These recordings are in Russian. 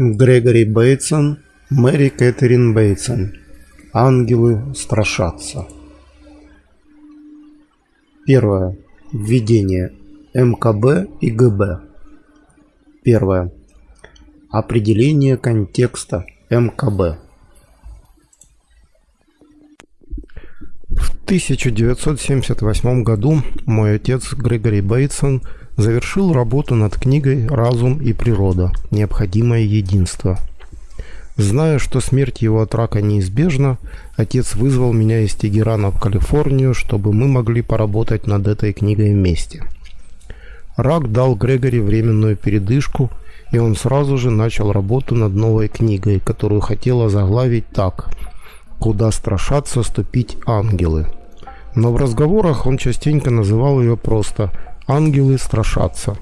Грегори Бейтсон, Мэри Кэтрин Бейтсон. Ангелы страшатся. Первое. Введение. МКБ и ГБ. Первое. Определение контекста МКБ. В 1978 году мой отец Грегори Бейтсон – Завершил работу над книгой «Разум и природа. Необходимое единство». Зная, что смерть его от рака неизбежна, отец вызвал меня из Тегерана в Калифорнию, чтобы мы могли поработать над этой книгой вместе. Рак дал Грегори временную передышку, и он сразу же начал работу над новой книгой, которую хотела заглавить так «Куда страшатся ступить ангелы». Но в разговорах он частенько называл ее просто Ангелы страшатся.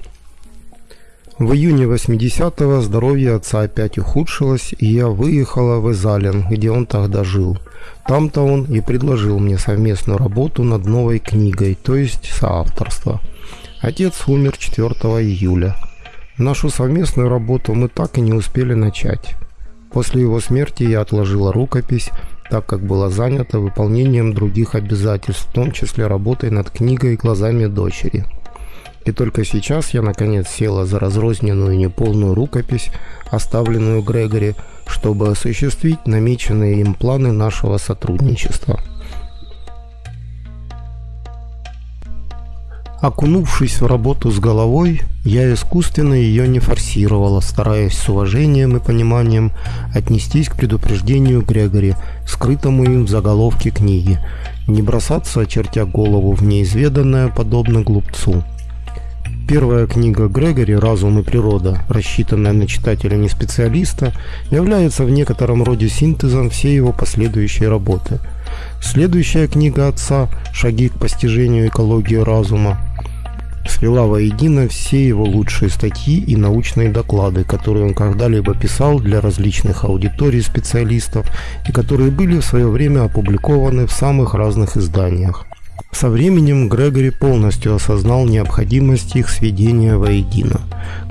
В июне 80-го здоровье отца опять ухудшилось, и я выехала в Изален, где он тогда жил. Там-то он и предложил мне совместную работу над новой книгой, то есть соавторство. Отец умер 4 июля. Нашу совместную работу мы так и не успели начать. После его смерти я отложила рукопись, так как была занята выполнением других обязательств, в том числе работой над книгой «Глазами дочери». И только сейчас я наконец села за разрозненную неполную рукопись, оставленную Грегори, чтобы осуществить намеченные им планы нашего сотрудничества. Окунувшись в работу с головой, я искусственно ее не форсировала, стараясь с уважением и пониманием отнестись к предупреждению Грегори, скрытому им в заголовке книги, не бросаться, очертя голову в неизведанное, подобно глупцу – Первая книга Грегори «Разум и природа», рассчитанная на читателя не специалиста, является в некотором роде синтезом всей его последующей работы. Следующая книга отца «Шаги к постижению экологии разума» свела воедино все его лучшие статьи и научные доклады, которые он когда-либо писал для различных аудиторий специалистов и которые были в свое время опубликованы в самых разных изданиях. Со временем Грегори полностью осознал необходимость их сведения воедино.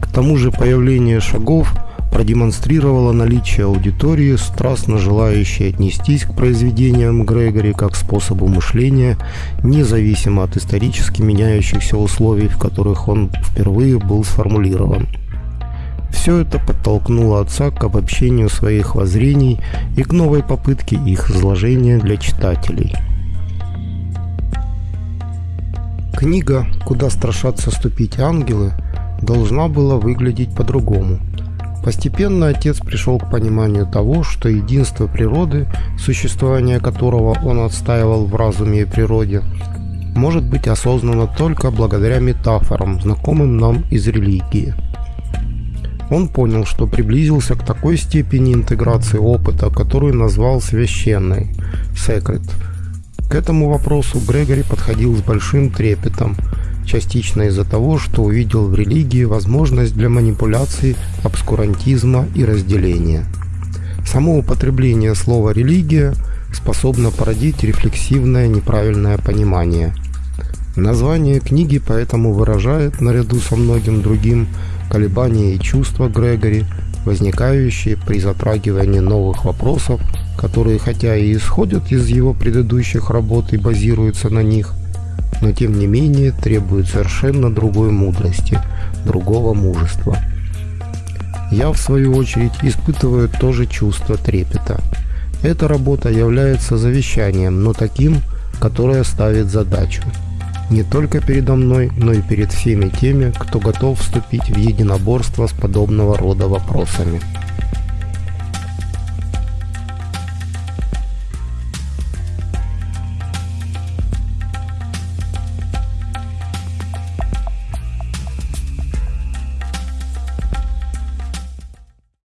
К тому же появление шагов продемонстрировало наличие аудитории, страстно желающей отнестись к произведениям Грегори как способу мышления, независимо от исторически меняющихся условий, в которых он впервые был сформулирован. Все это подтолкнуло отца к обобщению своих воззрений и к новой попытке их изложения для читателей – Книга «Куда страшатся ступить ангелы» должна была выглядеть по-другому. Постепенно отец пришел к пониманию того, что единство природы, существование которого он отстаивал в разуме и природе, может быть осознано только благодаря метафорам, знакомым нам из религии. Он понял, что приблизился к такой степени интеграции опыта, которую назвал священной – «secret», к этому вопросу Грегори подходил с большим трепетом, частично из-за того, что увидел в религии возможность для манипуляций, обскурантизма и разделения. Само употребление слова «религия» способно породить рефлексивное неправильное понимание. Название книги поэтому выражает, наряду со многим другим, колебания и чувства Грегори, возникающие при затрагивании новых вопросов которые хотя и исходят из его предыдущих работ и базируются на них, но тем не менее требуют совершенно другой мудрости, другого мужества. Я, в свою очередь, испытываю то же чувство трепета. Эта работа является завещанием, но таким, которое ставит задачу. Не только передо мной, но и перед всеми теми, кто готов вступить в единоборство с подобного рода вопросами.